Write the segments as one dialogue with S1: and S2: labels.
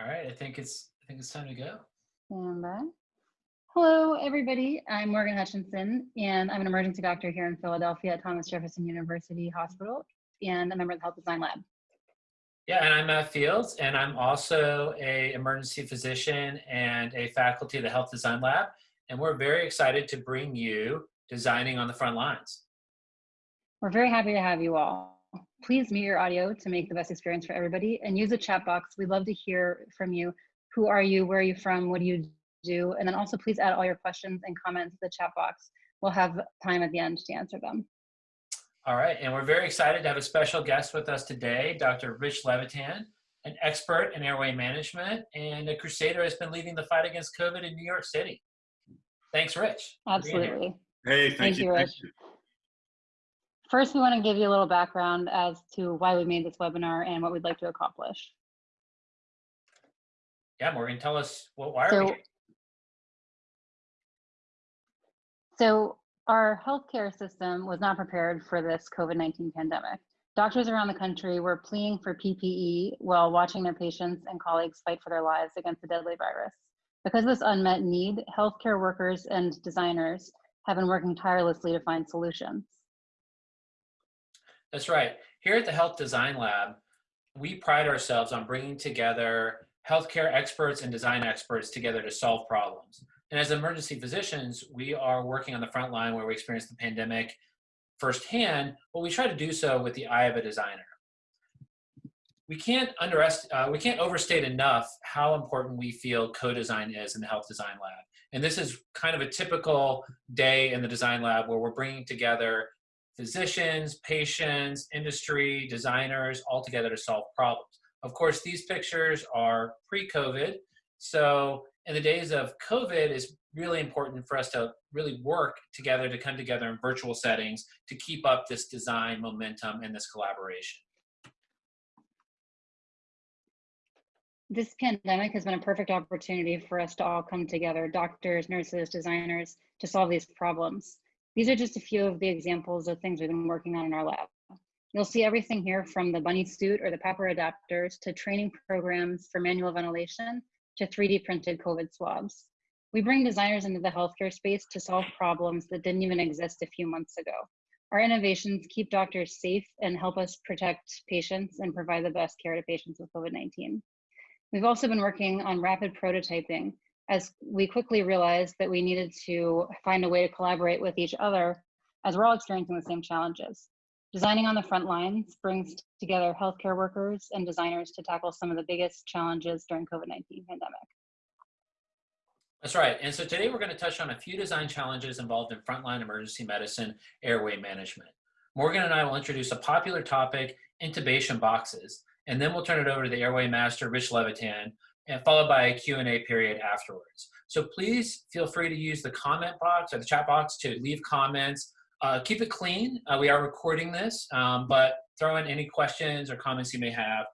S1: All right, I think it's I think it's time to go.
S2: Stand by. Uh, hello, everybody. I'm Morgan Hutchinson, and I'm an emergency doctor here in Philadelphia at Thomas Jefferson University Hospital, and a member of the Health Design Lab.
S1: Yeah, and I'm Matt Fields, and I'm also a emergency physician and a faculty of the Health Design Lab, and we're very excited to bring you Designing on the Front Lines.
S2: We're very happy to have you all. Please mute your audio to make the best experience for everybody and use the chat box. We'd love to hear from you. Who are you? Where are you from? What do you do? And then also please add all your questions and comments to the chat box. We'll have time at the end to answer them.
S1: All right, and we're very excited to have a special guest with us today, Dr. Rich Levitan, an expert in airway management and a crusader has been leading the fight against COVID in New York City. Thanks, Rich.
S2: Absolutely.
S3: Hey, thank,
S2: Thank
S3: you.
S2: you,
S3: Thank
S2: Rich.
S3: you.
S2: First, we want to give you a little background as to why we made this webinar and what we'd like to accomplish.
S1: Yeah, Morgan, tell us what why are
S2: So-
S1: we here?
S2: So our healthcare system was not prepared for this COVID-19 pandemic. Doctors around the country were pleading for PPE while watching their patients and colleagues fight for their lives against the deadly virus. Because of this unmet need, healthcare workers and designers have been working tirelessly to find solutions.
S1: That's right. Here at the Health Design Lab, we pride ourselves on bringing together healthcare experts and design experts together to solve problems. And as emergency physicians, we are working on the front line where we experience the pandemic firsthand, but we try to do so with the eye of a designer. We can't underestimate, uh, we can't overstate enough how important we feel co-design is in the Health Design Lab. And this is kind of a typical day in the design lab where we're bringing together physicians, patients, industry, designers, all together to solve problems. Of course, these pictures are pre-COVID. So in the days of COVID, it's really important for us to really work together to come together in virtual settings to keep up this design momentum and this collaboration.
S2: This pandemic has been a perfect opportunity for us to all come together, doctors, nurses, designers, to solve these problems. These are just a few of the examples of things we've been working on in our lab. You'll see everything here from the bunny suit or the PAPR adapters to training programs for manual ventilation to 3D printed COVID swabs. We bring designers into the healthcare space to solve problems that didn't even exist a few months ago. Our innovations keep doctors safe and help us protect patients and provide the best care to patients with COVID-19. We've also been working on rapid prototyping as we quickly realized that we needed to find a way to collaborate with each other as we're all experiencing the same challenges. Designing on the front lines brings together healthcare workers and designers to tackle some of the biggest challenges during COVID-19 pandemic.
S1: That's right. And so today we're going to touch on a few design challenges involved in frontline emergency medicine airway management. Morgan and I will introduce a popular topic, intubation boxes, and then we'll turn it over to the airway master, Rich Levitan, and followed by a Q&A period afterwards. So please feel free to use the comment box or the chat box to leave comments. Uh, keep it clean. Uh, we are recording this, um, but throw in any questions or comments you may have,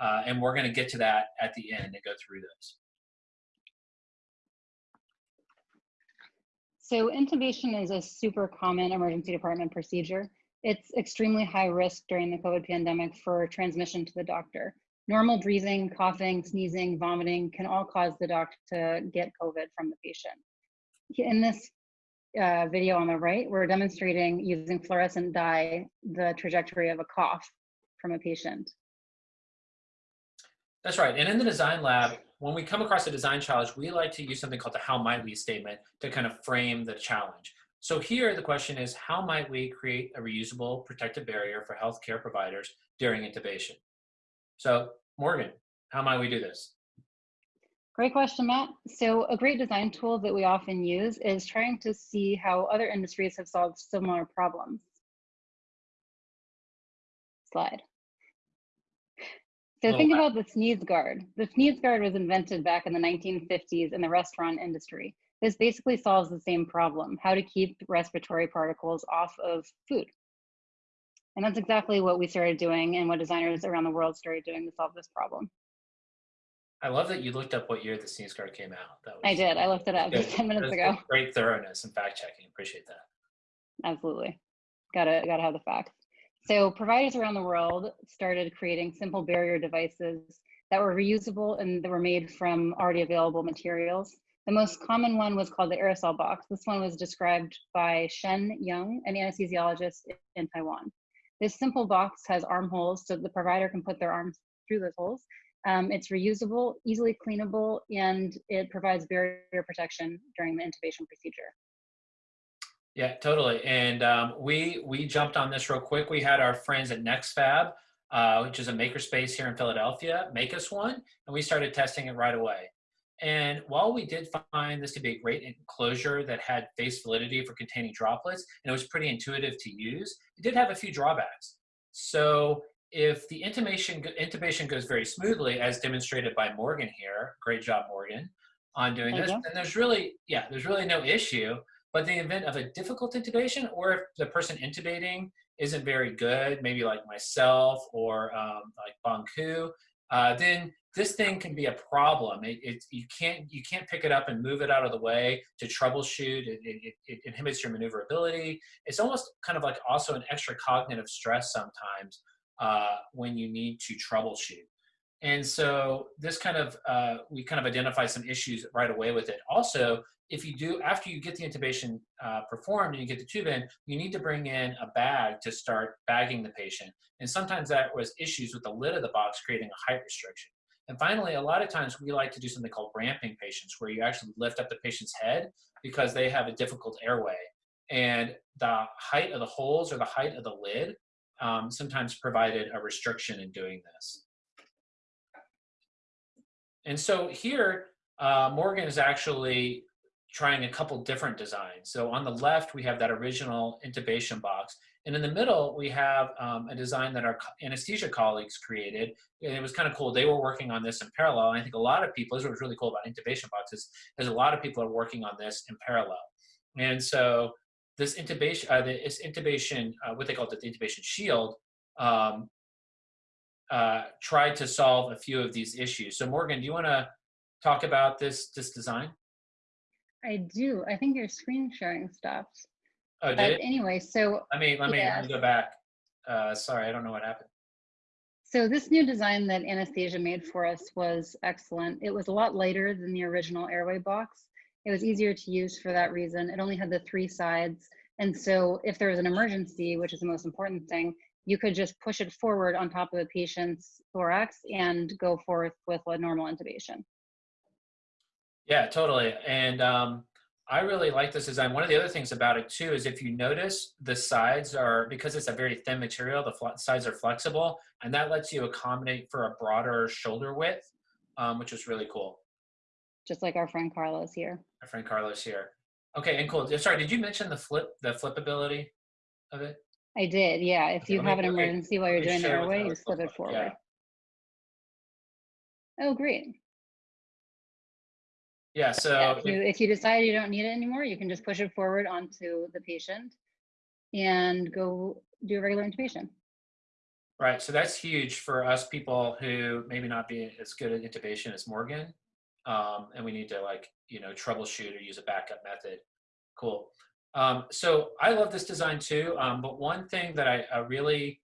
S1: uh, and we're going to get to that at the end and go through those.
S2: So intubation is a super common emergency department procedure. It's extremely high risk during the COVID pandemic for transmission to the doctor. Normal breathing, coughing, sneezing, vomiting can all cause the doctor to get COVID from the patient. In this uh, video on the right, we're demonstrating using fluorescent dye the trajectory of a cough from a patient.
S1: That's right. And in the design lab, when we come across a design challenge, we like to use something called the how might we statement to kind of frame the challenge. So here the question is, how might we create a reusable protective barrier for healthcare providers during intubation? So Morgan, how might we do this?
S2: Great question, Matt. So a great design tool that we often use is trying to see how other industries have solved similar problems. Slide. So think about the sneeze guard. The sneeze guard was invented back in the 1950s in the restaurant industry. This basically solves the same problem, how to keep respiratory particles off of food. And that's exactly what we started doing and what designers around the world started doing to solve this problem.
S1: I love that you looked up what year the sneeze guard came out. That was
S2: I did, I looked it up
S1: good.
S2: 10 minutes ago.
S1: Great thoroughness and fact checking. Appreciate that.
S2: Absolutely. Gotta gotta have the facts. So providers around the world started creating simple barrier devices that were reusable and that were made from already available materials. The most common one was called the aerosol box. This one was described by Hsien Yung, an anesthesiologist in Taiwan. This simple box has armholes so the provider can put their arms through those holes. Um, it's reusable, easily cleanable, and it provides barrier protection during the intubation procedure.
S1: Yeah, totally. And um, we we jumped on this real quick. We had our friends at NextFab, uh, which is a makerspace here in Philadelphia, make us one, and we started testing it right away. And while we did find this to be a great enclosure that had face validity for containing droplets, and it was pretty intuitive to use, it did have a few drawbacks. So if the intubation, intubation goes very smoothly, as demonstrated by Morgan here, great job, Morgan, on doing this, then there's really, yeah, there's really no issue. But the event of a difficult intubation, or if the person intubating isn't very good, maybe like myself or um, like Banku, uh, then this thing can be a problem. It, it, you can't you can't pick it up and move it out of the way to troubleshoot. It, it, it, inhibits your maneuverability. It's almost kind of like also an extra cognitive stress sometimes uh, when you need to troubleshoot. And so this kind of uh, we kind of identify some issues right away with it. Also, if you do after you get the intubation uh, performed and you get the tube in, you need to bring in a bag to start bagging the patient. And sometimes that was issues with the lid of the box creating a height restriction. And finally, a lot of times we like to do something called ramping patients, where you actually lift up the patient's head because they have a difficult airway. And the height of the holes or the height of the lid um, sometimes provided a restriction in doing this. And so here, uh, Morgan is actually trying a couple different designs. So on the left, we have that original intubation box. And in the middle, we have um, a design that our anesthesia colleagues created. And it was kind of cool. They were working on this in parallel. And I think a lot of people, this was really cool about intubation boxes, is a lot of people are working on this in parallel. And so this intubation, uh, this intubation, uh, what they call it, the intubation shield, um, uh, tried to solve a few of these issues. So Morgan, do you want to talk about this this design?
S2: I do. I think your screen sharing stopped.
S1: Oh, did
S2: but
S1: it?
S2: anyway, so
S1: let me let me, let me go back. Uh, sorry, I don't know what happened.
S2: So this new design that Anesthesia made for us was excellent. It was a lot lighter than the original airway box. It was easier to use for that reason. It only had the three sides. And so if there was an emergency, which is the most important thing, you could just push it forward on top of the patient's thorax and go forth with a normal intubation.
S1: Yeah, totally. And um, I really like this design. One of the other things about it too is if you notice the sides are, because it's a very thin material, the sides are flexible and that lets you accommodate for a broader shoulder width, um, which is really cool.
S2: Just like our friend Carlos here.
S1: Our friend Carlos here. Okay, and cool. Sorry, did you mention the flip, the flippability of it?
S2: I did, yeah. If okay, you have me, an emergency while you're doing the airway, you slip it forward. Yeah. Oh, great.
S1: Yeah, so
S2: yeah, if, you, if you decide you don't need it anymore, you can just push it forward onto the patient and go do a regular intubation.
S1: Right, so that's huge for us people who maybe not be as good at intubation as Morgan, um, and we need to like, you know, troubleshoot or use a backup method. Cool. Um, so I love this design too, um, but one thing that I, I, really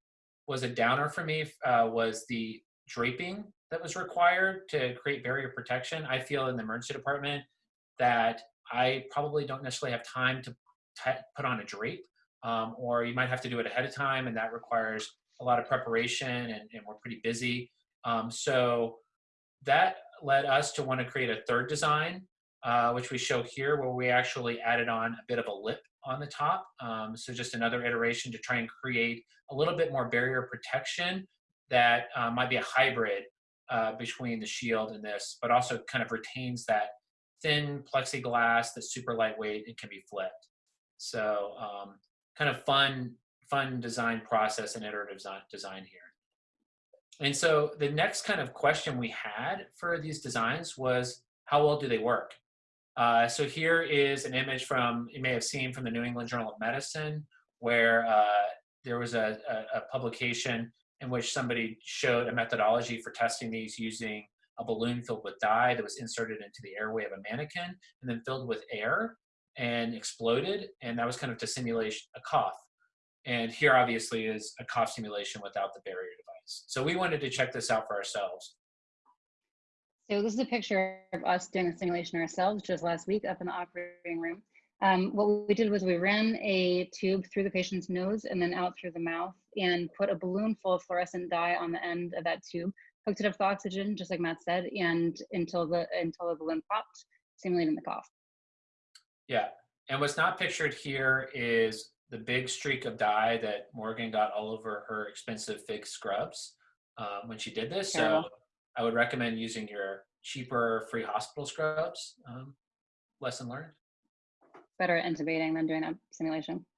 S1: was a downer for me uh, was the draping that was required to create barrier protection. I feel in the emergency department that I probably don't necessarily have time to put on a drape, um, or you might have to do it ahead of time, and that requires a lot of preparation, and, and we're pretty busy. Um, so that led us to want to create a third design, uh, which we show here, where we actually added on a bit of a lip on the top. Um, so just another iteration to try and create a little bit more barrier protection that uh, might be a hybrid uh, between the shield and this, but also kind of retains that thin plexiglass that's super lightweight and can be flipped. So um, kind of fun, fun design process and iterative design here. And so the next kind of question we had for these designs was, how well do they work? Uh, so here is an image from, you may have seen from the New England Journal of Medicine, where uh, there was a, a, a publication in which somebody showed a methodology for testing these using a balloon filled with dye that was inserted into the airway of a mannequin and then filled with air and exploded. And that was kind of to simulate a cough. And here obviously is a cough simulation without the barrier device. So we wanted to check this out for ourselves.
S2: So this is a picture of us doing a simulation ourselves just last week up in the operating room. Um, what we did was we ran a tube through the patient's nose and then out through the mouth and put a balloon full of fluorescent dye on the end of that tube, hooked it up to oxygen, just like Matt said, and until the until the balloon popped, simulating the cough.
S1: Yeah, and what's not pictured here is the big streak of dye that Morgan got all over her expensive fig scrubs um, when she did this.
S2: Terrible.
S1: So I would recommend using your cheaper free hospital scrubs. Um, lesson learned.
S2: Better at intubating than doing a simulation.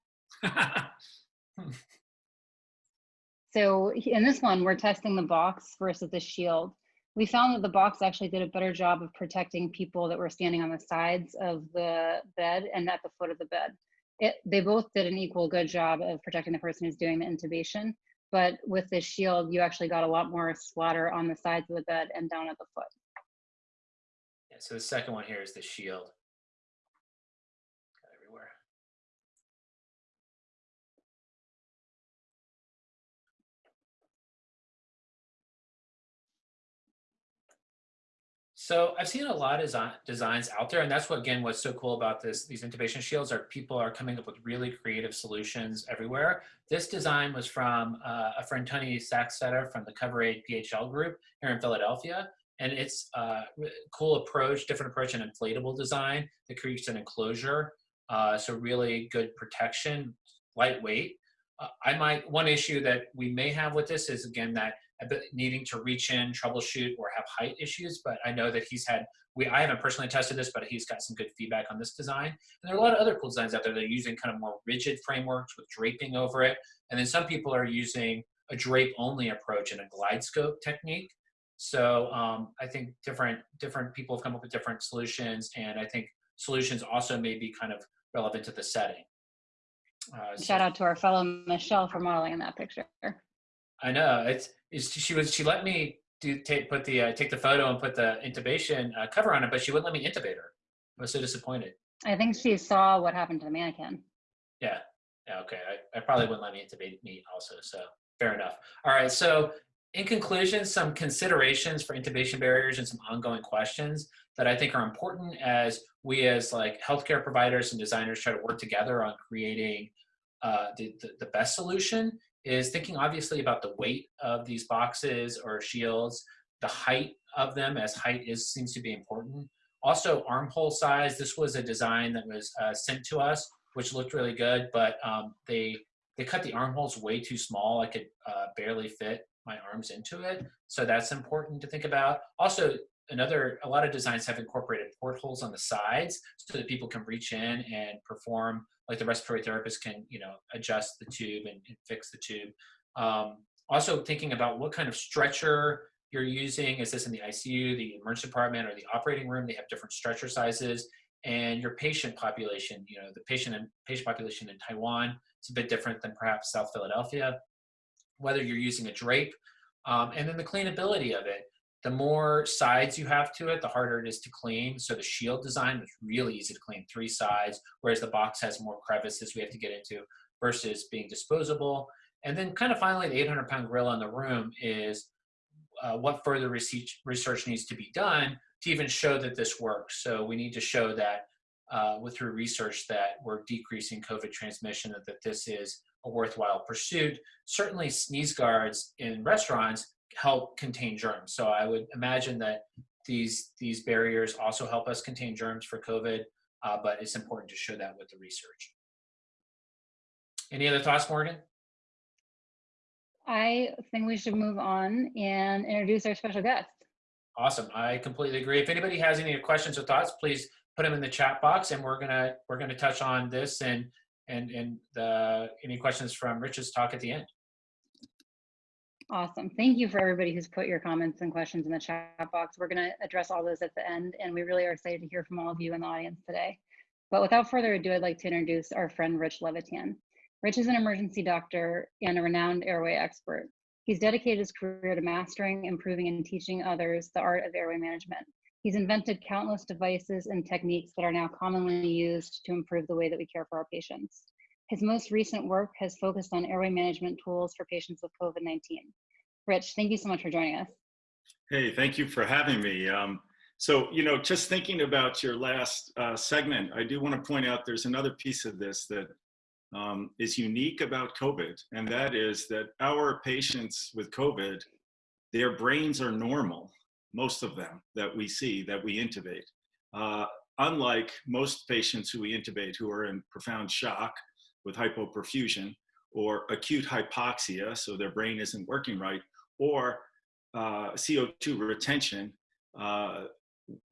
S2: So in this one, we're testing the box versus the shield. We found that the box actually did a better job of protecting people that were standing on the sides of the bed and at the foot of the bed. It, they both did an equal good job of protecting the person who's doing the intubation, but with the shield, you actually got a lot more splatter on the sides of the bed and down at the foot.
S1: yeah, so the second one here is the shield. So I've seen a lot of designs out there, and that's what again what's so cool about this. These intubation shields are people are coming up with really creative solutions everywhere. This design was from uh, a friend Tony Saxetter from the Cover Aid PHL group here in Philadelphia, and it's a cool approach, different approach, an inflatable design that creates an enclosure. Uh, so really good protection, lightweight. Uh, I might one issue that we may have with this is again that needing to reach in, troubleshoot, or have height issues. But I know that he's had we I haven't personally tested this, but he's got some good feedback on this design. And there are a lot of other cool designs out there that are using kind of more rigid frameworks with draping over it. And then some people are using a drape only approach and a GlideScope technique. So um, I think different different people have come up with different solutions, and I think solutions also may be kind of relevant to the setting. Uh,
S2: Shout out to our fellow Michelle for modeling in that picture.
S1: I know it's, it's she was she let me do take put the uh, take the photo and put the intubation uh, cover on it, but she wouldn't let me intubate her. I was so disappointed.
S2: I think she saw what happened to the mannequin.
S1: Yeah, yeah, okay. I, I probably wouldn't let me intubate me also. So fair enough. All right. So in conclusion, some considerations for intubation barriers and some ongoing questions that I think are important as we as like healthcare providers and designers try to work together on creating uh, the, the, the best solution is thinking obviously about the weight of these boxes or shields, the height of them as height is seems to be important. Also armhole size. This was a design that was uh, sent to us, which looked really good, but um, they they cut the armholes way too small. I could uh, barely fit my arms into it. So that's important to think about. Also, another a lot of designs have incorporated portholes on the sides so that people can reach in and perform like the respiratory therapist can you know adjust the tube and, and fix the tube. Um, also thinking about what kind of stretcher you're using. Is this in the icu the emergency department or the operating room? They have different stretcher sizes. And your patient population you know the patient and patient population in taiwan it's a bit different than perhaps south philadelphia whether you're using a drape um, and then the cleanability of it the more sides you have to it, the harder it is to clean. So the shield design was really easy to clean, three sides, whereas the box has more crevices we have to get into versus being disposable. And then kind of finally, the 800 pound gorilla in the room is uh, what further research, research needs to be done to even show that this works. So we need to show that uh, with through research that we're decreasing COVID transmission, that, that this is a worthwhile pursuit. Certainly sneeze guards in restaurants help contain germs. So I would imagine that these these barriers also help us contain germs for COVID, uh, but it's important to show that with the research. Any other thoughts, Morgan?
S2: I think we should move on and introduce our special guest.
S1: Awesome. I completely agree. If anybody has any questions or thoughts, please put them in the chat box, and we're gonna we're gonna touch on this and and and the any questions from Rich's talk at the end.
S2: Awesome. Thank you for everybody who's put your comments and questions in the chat box. We're going to address all those at the end, and we really are excited to hear from all of you in the audience today. But without further ado, I'd like to introduce our friend Rich Levitan. Rich is an emergency doctor and a renowned airway expert. He's dedicated his career to mastering, improving, and teaching others the art of airway management. He's invented countless devices and techniques that are now commonly used to improve the way that we care for our patients. His most recent work has focused on airway management tools for patients with COVID 19. Rich, thank you so much for joining us.
S3: Hey, thank you for having me. Um, so, you know, just thinking about your last uh, segment, I do want to point out there's another piece of this that um, is unique about COVID, and that is that our patients with COVID, their brains are normal, most of them that we see, that we intubate. Uh, unlike most patients who we intubate who are in profound shock with hypoperfusion or acute hypoxia, so their brain isn't working right, or uh, CO2 retention, uh,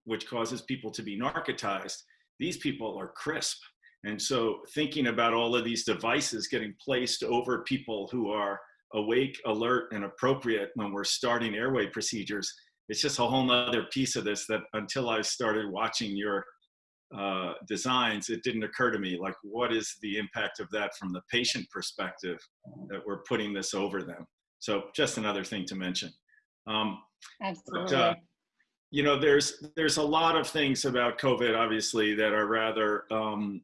S3: which causes people to be narcotized, these people are crisp. And so thinking about all of these devices getting placed over people who are awake, alert, and appropriate when we're starting airway procedures, it's just a whole nother piece of this that until I started watching your uh, designs, it didn't occur to me, like what is the impact of that from the patient perspective that we're putting this over them? So just another thing to mention. Um,
S2: Absolutely.
S3: but, uh, you know, there's there's a lot of things about COVID, obviously, that are rather um,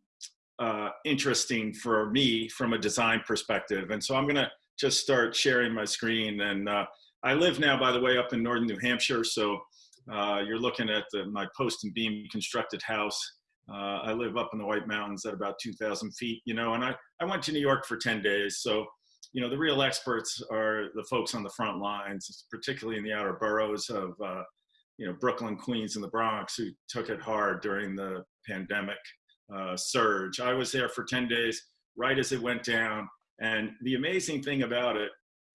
S3: uh, interesting for me from a design perspective. And so I'm going to just start sharing my screen. And uh, I live now, by the way, up in northern New Hampshire. So you're looking at the, my post and beam constructed house. Uh, I live up in the White Mountains at about 2,000 feet, you know, and I, I went to New York for 10 days. So you know, the real experts are the folks on the front lines, particularly in the outer boroughs of, uh, you know, Brooklyn, Queens, and the Bronx, who took it hard during the pandemic uh, surge. I was there for 10 days, right as it went down. And the amazing thing about it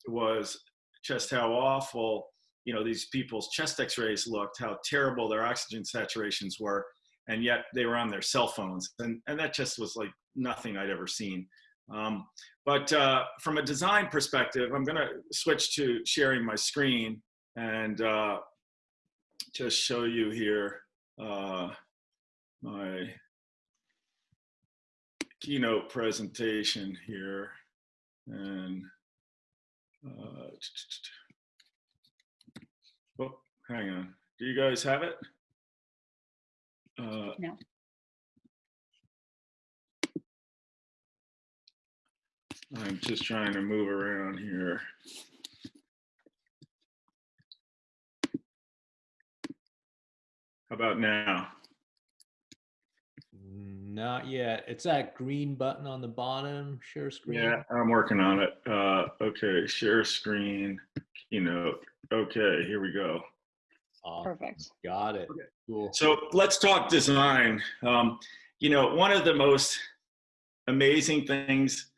S3: was just how awful, you know, these people's chest x-rays looked, how terrible their oxygen saturations were. And yet they were on their cell phones. And, and that just was like nothing I'd ever seen. Um, but uh, from a design perspective, I'm going to switch to sharing my screen and uh, just show you here uh, my keynote presentation here. And uh, hang on. Do you guys have it? Uh,
S2: No.
S3: I'm just trying to move around here. How about now?
S4: Not yet. It's that green button on the bottom, share screen.
S3: Yeah, I'm working on it. Uh, okay, share screen, keynote. Okay, here we go.
S4: Awesome.
S2: Perfect.
S4: Got it.
S3: Okay.
S4: Cool.
S3: So let's talk design. Um, you know, one of the most amazing things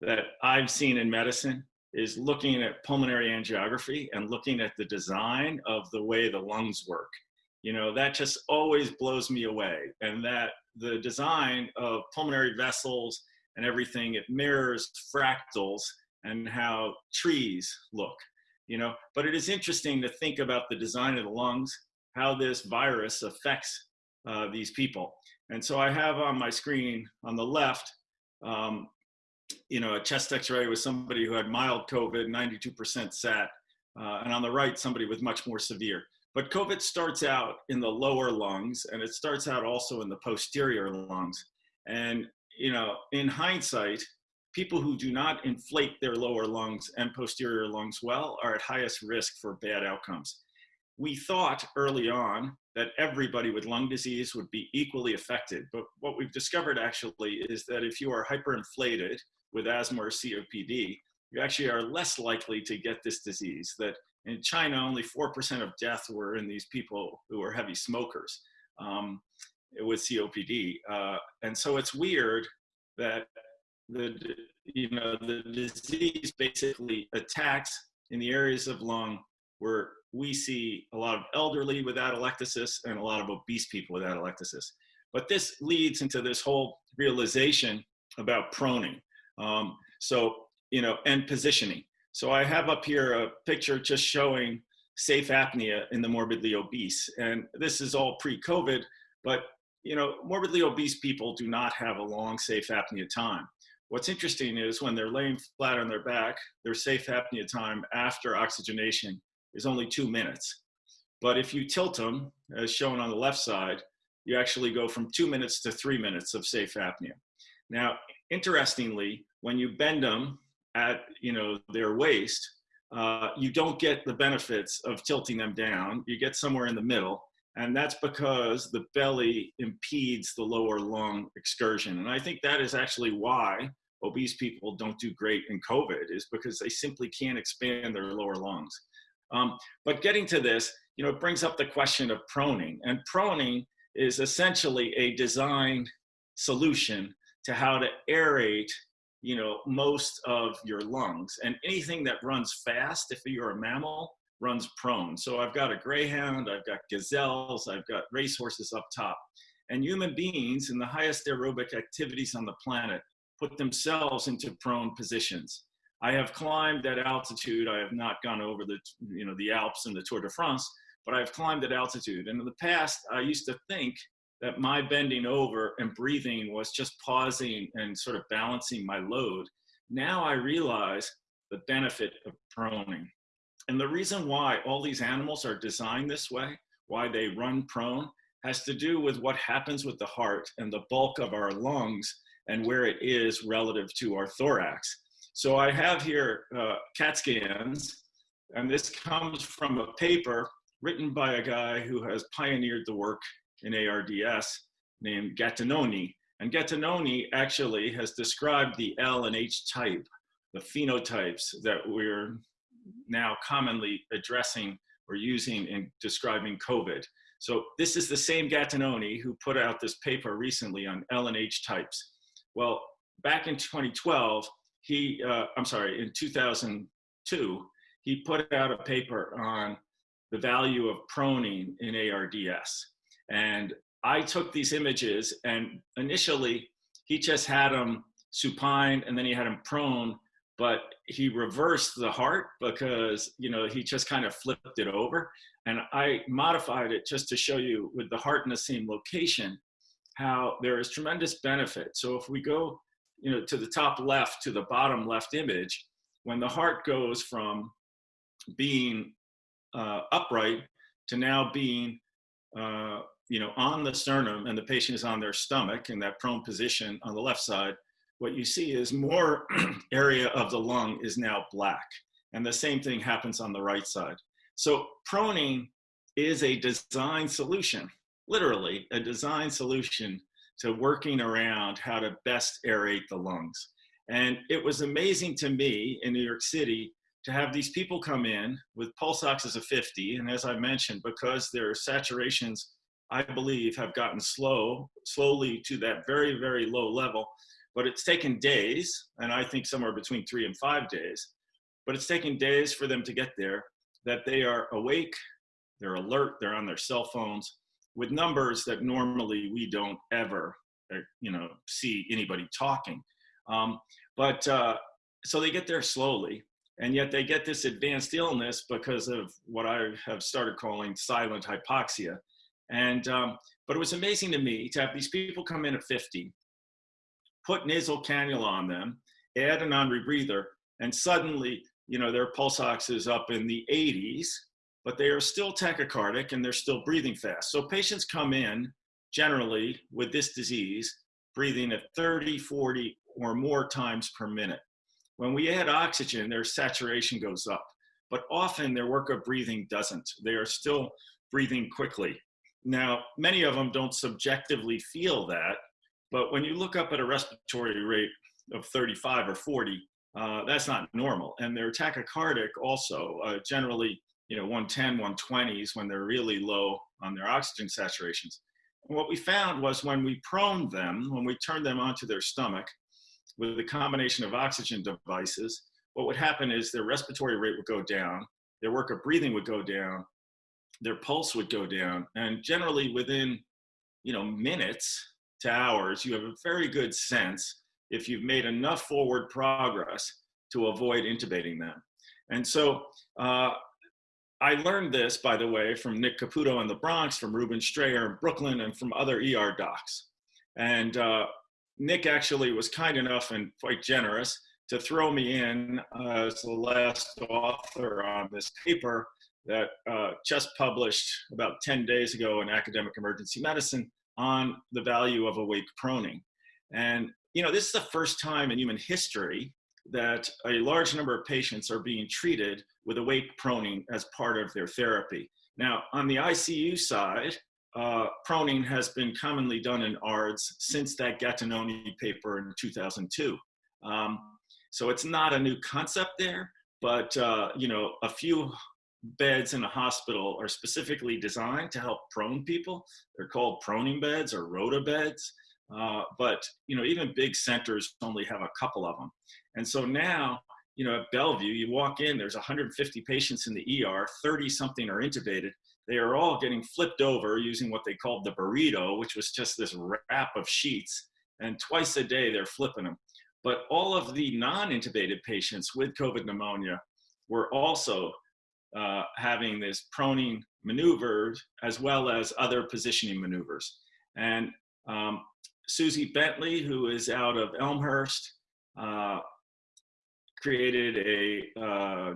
S3: that I've seen in medicine is looking at pulmonary angiography and looking at the design of the way the lungs work. You know, that just always blows me away. And that the design of pulmonary vessels and everything, it mirrors fractals and how trees look, you know. But it is interesting to think about the design of the lungs, how this virus affects uh, these people. And so I have on my screen on the left, um, you know, a chest x-ray with somebody who had mild COVID, 92% sat, uh, and on the right, somebody with much more severe. But COVID starts out in the lower lungs, and it starts out also in the posterior lungs. And, you know, in hindsight, people who do not inflate their lower lungs and posterior lungs well are at highest risk for bad outcomes. We thought early on that everybody with lung disease would be equally affected. But what we've discovered actually is that if you are hyperinflated with asthma or COPD, you actually are less likely to get this disease. That in China, only 4% of deaths were in these people who were heavy smokers um, with COPD. Uh, and so it's weird that the, you know, the disease basically attacks in the areas of lung where we see a lot of elderly with atelectasis and a lot of obese people with atelectasis. But this leads into this whole realization about proning. Um, so, you know, and positioning. So I have up here a picture just showing safe apnea in the morbidly obese. And this is all pre-COVID, but you know, morbidly obese people do not have a long safe apnea time. What's interesting is when they're laying flat on their back, their safe apnea time after oxygenation is only two minutes. But if you tilt them, as shown on the left side, you actually go from two minutes to three minutes of safe apnea. Now, interestingly, when you bend them at you know their waist, uh, you don't get the benefits of tilting them down. You get somewhere in the middle. And that's because the belly impedes the lower lung excursion. And I think that is actually why obese people don't do great in COVID is because they simply can't expand their lower lungs. Um, but getting to this, you know, it brings up the question of proning. And proning is essentially a design solution to how to aerate you know most of your lungs and anything that runs fast if you're a mammal runs prone so i've got a greyhound i've got gazelles i've got racehorses up top and human beings in the highest aerobic activities on the planet put themselves into prone positions i have climbed at altitude i have not gone over the you know the alps and the tour de france but i've climbed at altitude and in the past i used to think that my bending over and breathing was just pausing and sort of balancing my load. Now I realize the benefit of proning. And the reason why all these animals are designed this way, why they run prone, has to do with what happens with the heart and the bulk of our lungs and where it is relative to our thorax. So I have here uh, CAT scans, and this comes from a paper written by a guy who has pioneered the work in ARDS named Gattinoni. And Gattinoni actually has described the L and H type, the phenotypes that we're now commonly addressing or using in describing COVID. So this is the same Gattinoni who put out this paper recently on L and H types. Well, back in 2012, he, uh, I'm sorry, in 2002, he put out a paper on the value of proning in ARDS. And I took these images and initially he just had them supine and then he had them prone, but he reversed the heart because, you know, he just kind of flipped it over. And I modified it just to show you with the heart in the same location, how there is tremendous benefit. So if we go, you know, to the top left to the bottom left image, when the heart goes from being uh, upright to now being uh, you know, on the sternum and the patient is on their stomach in that prone position on the left side, what you see is more area of the lung is now black. And the same thing happens on the right side. So proning is a design solution, literally a design solution to working around how to best aerate the lungs. And it was amazing to me in New York City to have these people come in with pulse oxes of 50. And as I mentioned, because their saturations I believe, have gotten slow, slowly to that very, very low level. But it's taken days, and I think somewhere between three and five days. But it's taken days for them to get there, that they are awake, they're alert, they're on their cell phones with numbers that normally we don't ever, uh, you know, see anybody talking. Um, but uh, so they get there slowly, and yet they get this advanced illness because of what I have started calling silent hypoxia and, um, but it was amazing to me to have these people come in at 50, put nasal cannula on them, add a non-rebreather, and suddenly, you know, their pulse ox is up in the 80s, but they are still tachycardic and they're still breathing fast. So patients come in generally with this disease, breathing at 30, 40 or more times per minute. When we add oxygen, their saturation goes up, but often their work of breathing doesn't. They are still breathing quickly. Now, many of them don't subjectively feel that, but when you look up at a respiratory rate of 35 or 40, uh, that's not normal. And they're tachycardic also, uh, generally, you know, 110, 120s when they're really low on their oxygen saturations. And what we found was when we proned them, when we turned them onto their stomach with a combination of oxygen devices, what would happen is their respiratory rate would go down, their work of breathing would go down, their pulse would go down. And generally within, you know, minutes to hours, you have a very good sense if you've made enough forward progress to avoid intubating them. And so uh, I learned this, by the way, from Nick Caputo in the Bronx, from Reuben Strayer in Brooklyn, and from other ER docs. And uh, Nick actually was kind enough and quite generous to throw me in as the last author on this paper that uh, just published about 10 days ago in Academic Emergency Medicine on the value of awake proning. And, you know, this is the first time in human history that a large number of patients are being treated with awake proning as part of their therapy. Now, on the ICU side, uh, proning has been commonly done in ARDS since that Gattinoni paper in 2002. Um, so it's not a new concept there, but uh, you know, a few beds in a hospital are specifically designed to help prone people. They're called proning beds or rota beds. Uh, but you know, even big centers only have a couple of them. And so now, you know, at Bellevue, you walk in, there's 150 patients in the ER, 30 something are intubated. They are all getting flipped over using what they called the burrito, which was just this wrap of sheets. And twice a day, they're flipping them. But all of the non-intubated patients with COVID pneumonia were also uh, having this proning maneuvers as well as other positioning maneuvers. And um, Susie Bentley, who is out of Elmhurst, uh, created a, uh,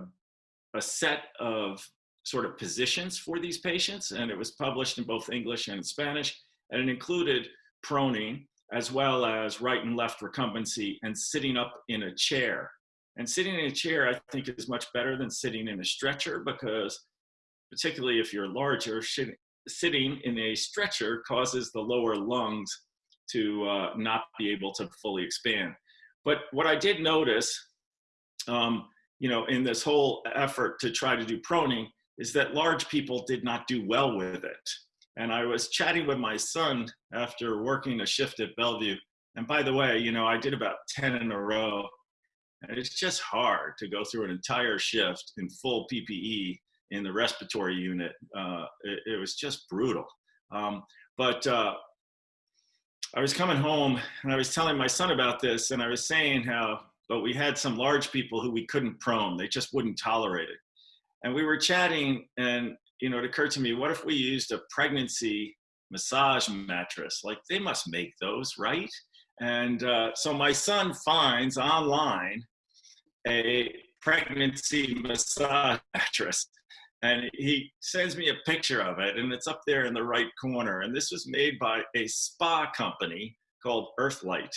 S3: a set of sort of positions for these patients, and it was published in both English and Spanish, and it included proning as well as right and left recumbency and sitting up in a chair. And sitting in a chair, I think, is much better than sitting in a stretcher because, particularly if you're larger, sitting in a stretcher causes the lower lungs to uh, not be able to fully expand. But what I did notice, um, you know, in this whole effort to try to do proning is that large people did not do well with it. And I was chatting with my son after working a shift at Bellevue. And by the way, you know, I did about 10 in a row. And it's just hard to go through an entire shift in full PPE in the respiratory unit. Uh, it, it, was just brutal. Um, but uh, I was coming home and I was telling my son about this, and I was saying how, but we had some large people who we couldn't prone, they just wouldn't tolerate it. And we were chatting, and you know, it occurred to me, what if we used a pregnancy massage mattress? Like they must make those, right? And uh, so my son finds online a pregnancy massage mattress and he sends me a picture of it and it's up there in the right corner and this was made by a spa company called Earthlite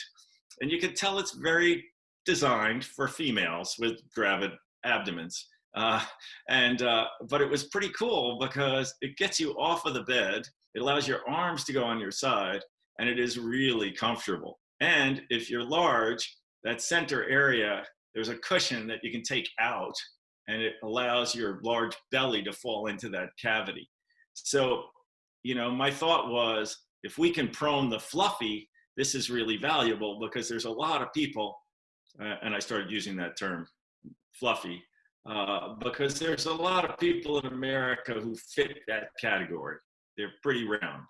S3: and you can tell it's very designed for females with gravid abdomens uh, and uh, but it was pretty cool because it gets you off of the bed it allows your arms to go on your side and it is really comfortable and if you're large that center area there's a cushion that you can take out and it allows your large belly to fall into that cavity. So, you know, my thought was if we can prone the fluffy, this is really valuable because there's a lot of people, and I started using that term, fluffy, uh, because there's a lot of people in America who fit that category. They're pretty round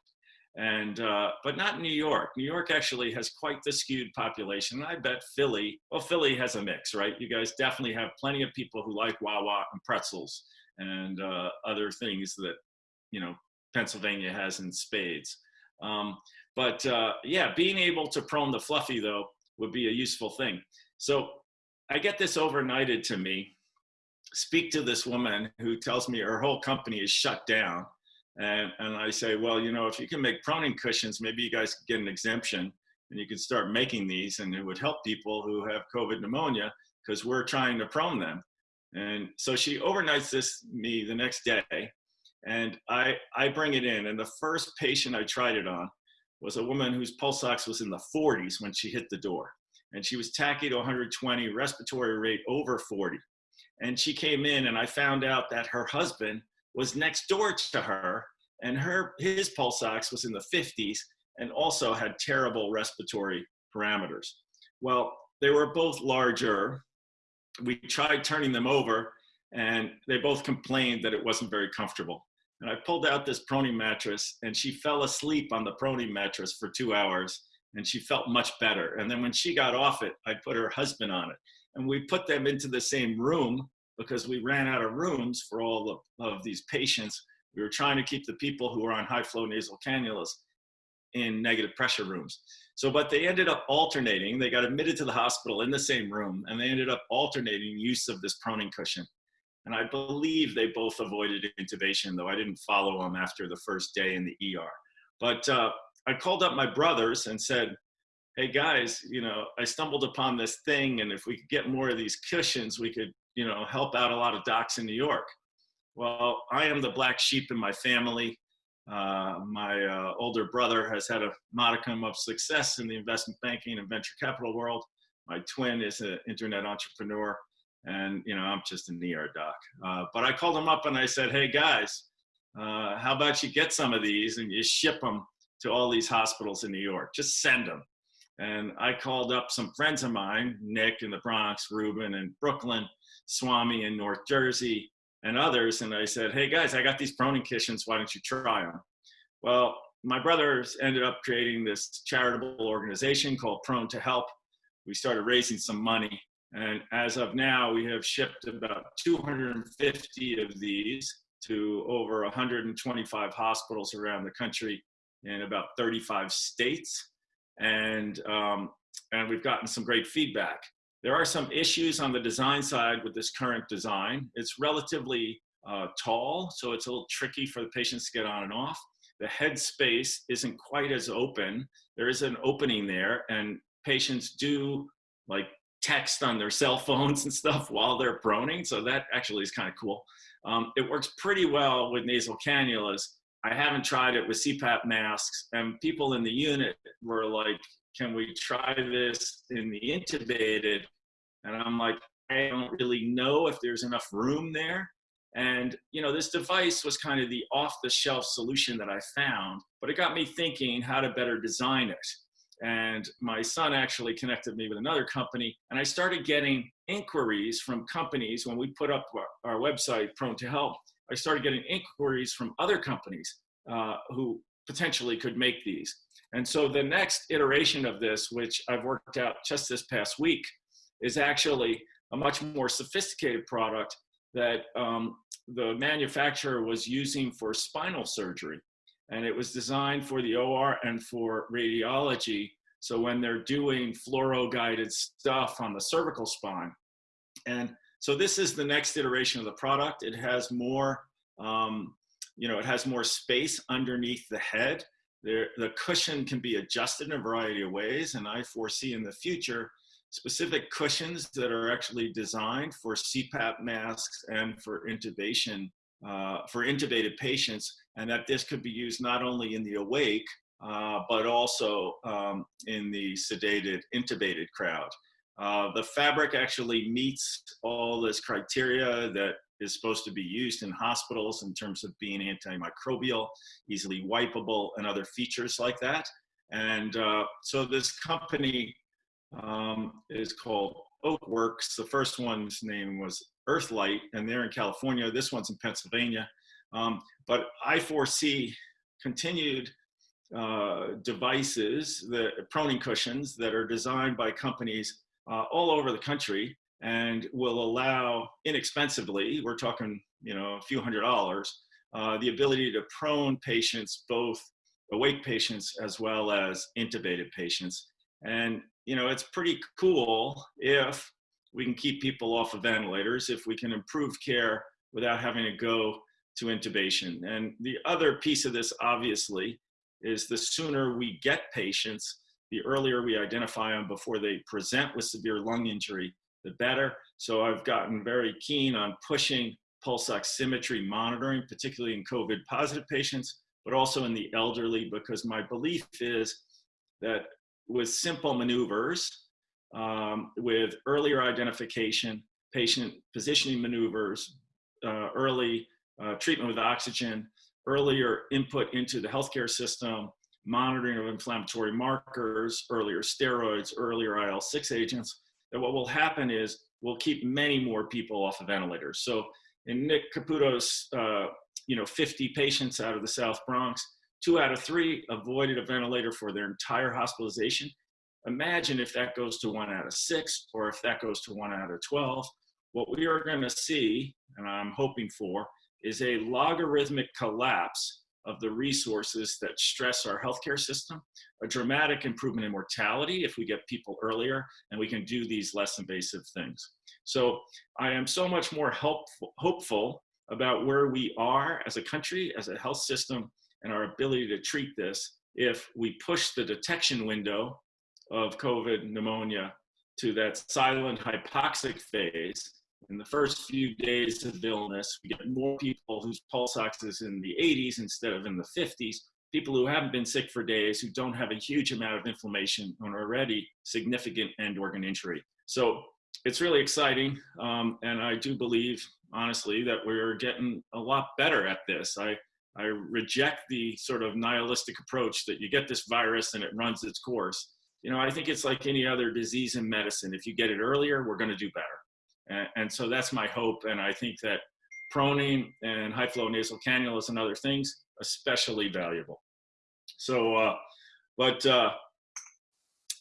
S3: and uh, but not New York. New York actually has quite the skewed population. I bet Philly, well, Philly has a mix, right? You guys definitely have plenty of people who like Wawa and pretzels and uh, other things that you know Pennsylvania has in spades. Um, but uh, yeah, being able to prone the fluffy though would be a useful thing. So I get this overnighted to me. Speak to this woman who tells me her whole company is shut down and, and I say, well, you know, if you can make proning cushions, maybe you guys get an exemption and you could start making these and it would help people who have COVID pneumonia because we're trying to prone them. And so she overnights this me the next day and I, I bring it in. And the first patient I tried it on was a woman whose pulse ox was in the 40s when she hit the door. And she was tachy to 120, respiratory rate over 40. And she came in and I found out that her husband was next door to her and her his pulse ox was in the 50s and also had terrible respiratory parameters. Well, they were both larger. We tried turning them over and they both complained that it wasn't very comfortable. And I pulled out this proning mattress and she fell asleep on the proning mattress for two hours and she felt much better. And then when she got off it, I put her husband on it and we put them into the same room because we ran out of rooms for all of, of these patients. We were trying to keep the people who were on high flow nasal cannulas in negative pressure rooms. So, but they ended up alternating. They got admitted to the hospital in the same room, and they ended up alternating use of this proning cushion. And I believe they both avoided intubation, though I didn't follow them after the first day in the ER. But uh, I called up my brothers and said, hey guys, you know, I stumbled upon this thing, and if we could get more of these cushions, we could, you know, help out a lot of docs in New York. Well, I am the black sheep in my family. Uh, my uh, older brother has had a modicum of success in the investment banking and venture capital world. My twin is an internet entrepreneur, and you know I'm just an ER doc. Uh, but I called him up and I said, "Hey guys, uh, how about you get some of these and you ship them to all these hospitals in New York? Just send them." And I called up some friends of mine, Nick in the Bronx, Reuben in Brooklyn, Swami in North Jersey, and others. And I said, hey guys, I got these proning cushions. Why don't you try them? Well, my brothers ended up creating this charitable organization called Prone to Help. We started raising some money. And as of now, we have shipped about 250 of these to over 125 hospitals around the country in about 35 states. And, um, and we've gotten some great feedback. There are some issues on the design side with this current design. It's relatively uh, tall, so it's a little tricky for the patients to get on and off. The head space isn't quite as open. There is an opening there, and patients do like text on their cell phones and stuff while they're proning, so that actually is kind of cool. Um, it works pretty well with nasal cannulas. I haven't tried it with CPAP masks, and people in the unit were like, can we try this in the intubated? And I'm like, I don't really know if there's enough room there. And, you know, this device was kind of the off the shelf solution that I found, but it got me thinking how to better design it. And my son actually connected me with another company, and I started getting inquiries from companies when we put up our, our website, Prone to Help. I started getting inquiries from other companies uh, who potentially could make these. And so the next iteration of this, which I've worked out just this past week, is actually a much more sophisticated product that um, the manufacturer was using for spinal surgery. And it was designed for the OR and for radiology. So when they're doing fluoro guided stuff on the cervical spine. And so this is the next iteration of the product. It has more, um, you know, it has more space underneath the head there, the cushion can be adjusted in a variety of ways, and I foresee in the future specific cushions that are actually designed for CPAP masks and for intubation, uh, for intubated patients, and that this could be used not only in the awake, uh, but also um, in the sedated, intubated crowd. Uh, the fabric actually meets all this criteria that is supposed to be used in hospitals in terms of being antimicrobial, easily wipeable, and other features like that. And uh, so this company um, is called Oakworks. The first one's name was Earthlite, and they're in California. This one's in Pennsylvania. Um, but I foresee continued uh, devices, the proning cushions that are designed by companies uh, all over the country and will allow inexpensively, we're talking, you know, a few hundred dollars, uh, the ability to prone patients, both awake patients as well as intubated patients. And, you know, it's pretty cool if we can keep people off of ventilators, if we can improve care without having to go to intubation. And the other piece of this, obviously, is the sooner we get patients, the earlier we identify them before they present with severe lung injury, the better. So I've gotten very keen on pushing pulse oximetry monitoring, particularly in COVID positive patients, but also in the elderly, because my belief is that with simple maneuvers, um, with earlier identification, patient positioning maneuvers, uh, early uh, treatment with oxygen, earlier input into the healthcare system, monitoring of inflammatory markers, earlier steroids, earlier IL-6 agents, that what will happen is we'll keep many more people off of ventilators. So in Nick Caputo's, uh, you know, 50 patients out of the South Bronx, two out of three avoided a ventilator for their entire hospitalization. Imagine if that goes to one out of six, or if that goes to one out of 12. What we are gonna see, and I'm hoping for, is a logarithmic collapse of the resources that stress our healthcare system, a dramatic improvement in mortality if we get people earlier and we can do these less invasive things. So I am so much more helpful, hopeful about where we are as a country, as a health system, and our ability to treat this if we push the detection window of COVID pneumonia to that silent hypoxic phase. In the first few days of illness, we get more people whose pulse ox is in the 80s instead of in the 50s. People who haven't been sick for days, who don't have a huge amount of inflammation and already significant end organ injury. So it's really exciting. Um, and I do believe, honestly, that we're getting a lot better at this. I, I reject the sort of nihilistic approach that you get this virus and it runs its course. You know, I think it's like any other disease in medicine. If you get it earlier, we're going to do better. And, so that's my hope. And I think that proning and high flow nasal cannulas and other things, especially valuable. So, uh, but uh,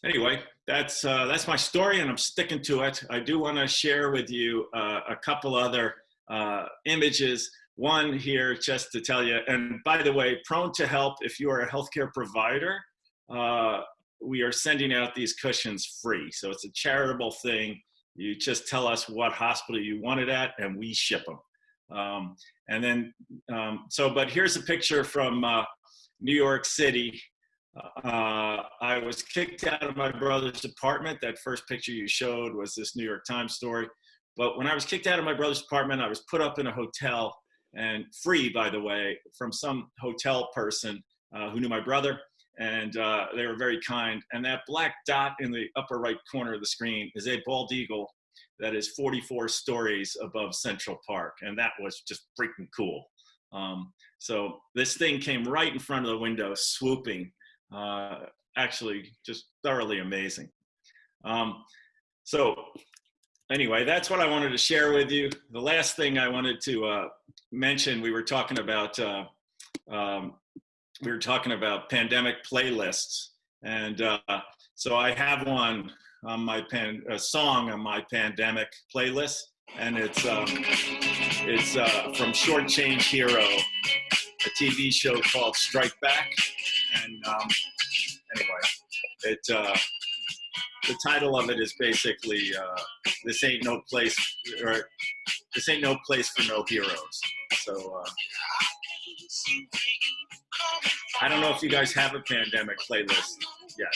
S3: anyway, that's uh, that's my story, and I'm sticking to it. I do want to share with you uh, a couple other uh, images. One here, just to tell you. And by the way, prone to help. If you are a healthcare provider, uh, we are sending out these cushions free. So it's a charitable thing. You just tell us what hospital you want it at, and we ship them. Um, and then, um, so, but here's a picture from uh, New York City. Uh, I was kicked out of my brother's apartment. That first picture you showed was this New York Times story. But when I was kicked out of my brother's apartment, I was put up in a hotel and free, by the way, from some hotel person uh, who knew my brother. And uh, they were very kind. And that black dot in the upper right corner of the screen is a bald eagle that is 44 stories above Central Park. And that was just freaking cool. Um, so this thing came right in front of the window, swooping. Uh, actually, just thoroughly amazing. Um, so anyway, that's what I wanted to share with you. The last thing I wanted to uh, mention, we were talking about uh, um, we were talking about pandemic playlists, and uh, so I have one on my pan a song on my pandemic playlist, and it's um, it's uh, from Short Change Hero, a TV show called Strike Back, and um, anyway, it uh, the title of it is basically uh, "This Ain't No Place" or "This Ain't No Place for No Heroes." So. Uh, I don't know if you guys have a pandemic playlist yet.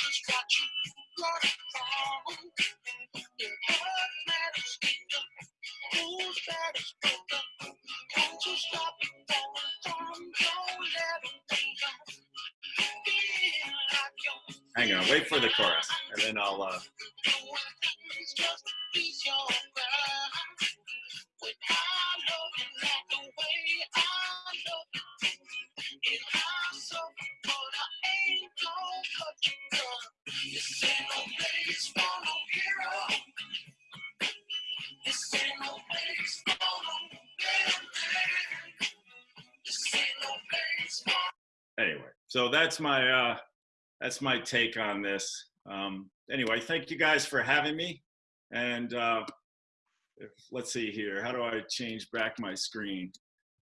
S3: Hang on, wait for the chorus, and then I'll. Uh... Anyway, so that's my uh, that's my take on this. Um, anyway, thank you guys for having me. And uh, if, let's see here, how do I change back my screen?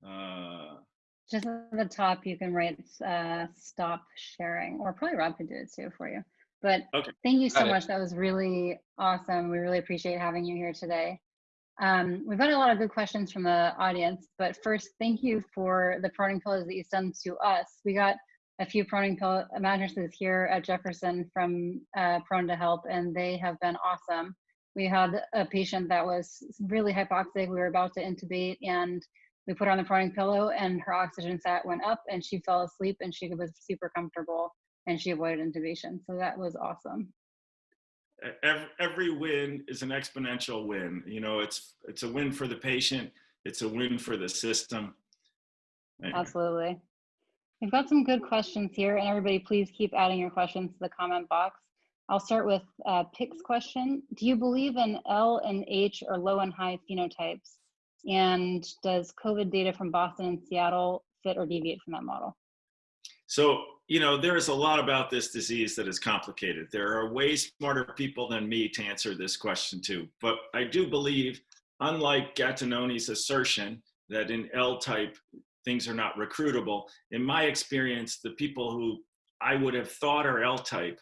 S3: Uh,
S2: Just at the top, you can write uh, stop sharing, or probably Rob could do it too for you. But
S3: Okay.
S2: thank you so much. That was really awesome. We really appreciate having you here today. Um, we've got a lot of good questions from the audience, but first, thank you for the proning pillows that you sent to us. We got a few proning pillow mattresses here at Jefferson from uh, Prone to Help, and they have been awesome. We had a patient that was really hypoxic. We were about to intubate, and we put her on the proning pillow, and her oxygen sat went up, and she fell asleep, and she was super comfortable, and she avoided intubation. So that was awesome.
S3: every, every win is an exponential win. You know, it's it's a win for the patient. It's a win for the system.
S2: Absolutely. We've got some good questions here, and everybody, please keep adding your questions to the comment box. I'll start with uh, Pick's question. Do you believe in L and H or low and high phenotypes? And does COVID data from Boston and Seattle fit or deviate from that model?
S3: So, you know, there is a lot about this disease that is complicated. There are way smarter people than me to answer this question too. But I do believe, unlike Gattinoni's assertion that in L type things are not recruitable, in my experience, the people who I would have thought are L type,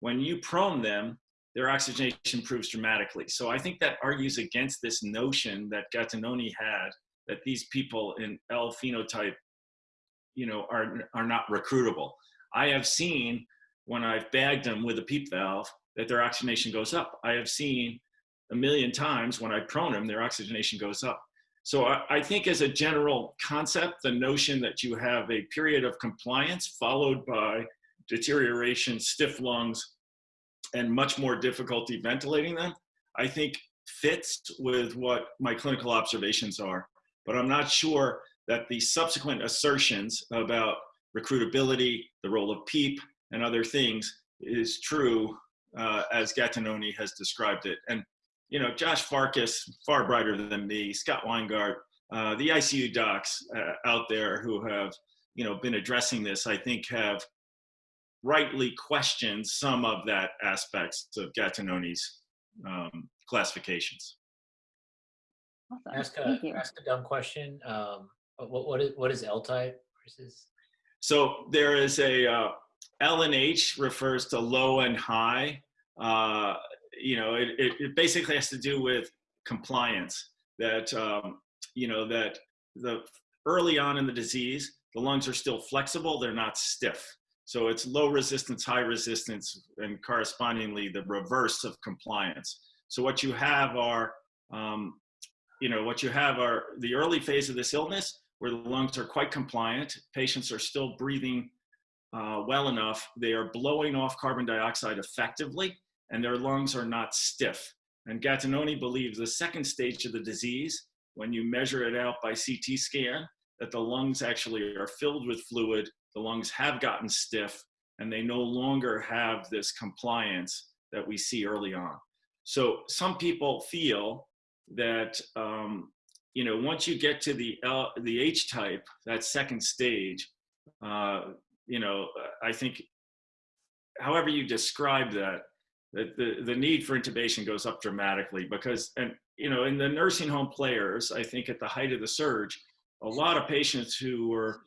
S3: when you prone them, their oxygenation improves dramatically. So I think that argues against this notion that Gattinoni had that these people in L phenotype you know are are not recruitable i have seen when i've bagged them with a peep valve that their oxygenation goes up. I have seen a million times when I prone them, their oxygenation goes up. So I, I think as a general concept, the notion that you have a period of compliance followed by deterioration, stiff lungs, and much more difficulty ventilating them, I think fits with what my clinical observations are. But I'm not sure that the subsequent assertions about recruitability, the role of PEEP, and other things is true uh, as Gattinoni has described it. And, you know, Josh Farkas, far brighter than me, Scott Weingart, uh, the ICU docs uh, out there who have, you know, been addressing this, I think have rightly questioned some of that aspects of Gattinoni's um, classifications.
S2: Awesome.
S1: Ask a,
S2: Thank you.
S1: ask a dumb question. Um, what, what is, what is L type versus?
S3: So there is a uh, L and H refers to low and high. Uh, you know, it, it, it basically has to do with compliance. That um, you know that the early on in the disease, the lungs are still flexible; they're not stiff. So it's low resistance, high resistance, and correspondingly the reverse of compliance. So what you have are, um, you know, what you have are the early phase of this illness where the lungs are quite compliant. Patients are still breathing uh, well enough. They are blowing off carbon dioxide effectively, and their lungs are not stiff. And Gattinoni believes the second stage of the disease, when you measure it out by CT scan, that the lungs actually are filled with fluid, the lungs have gotten stiff, and they no longer have this compliance that we see early on. So some people feel that um, you know once you get to the L, the H type, that second stage, uh, you know, I think, however you describe that, that the, the need for intubation goes up dramatically because, and you know, in the nursing home players, I think at the height of the surge, a lot of patients who were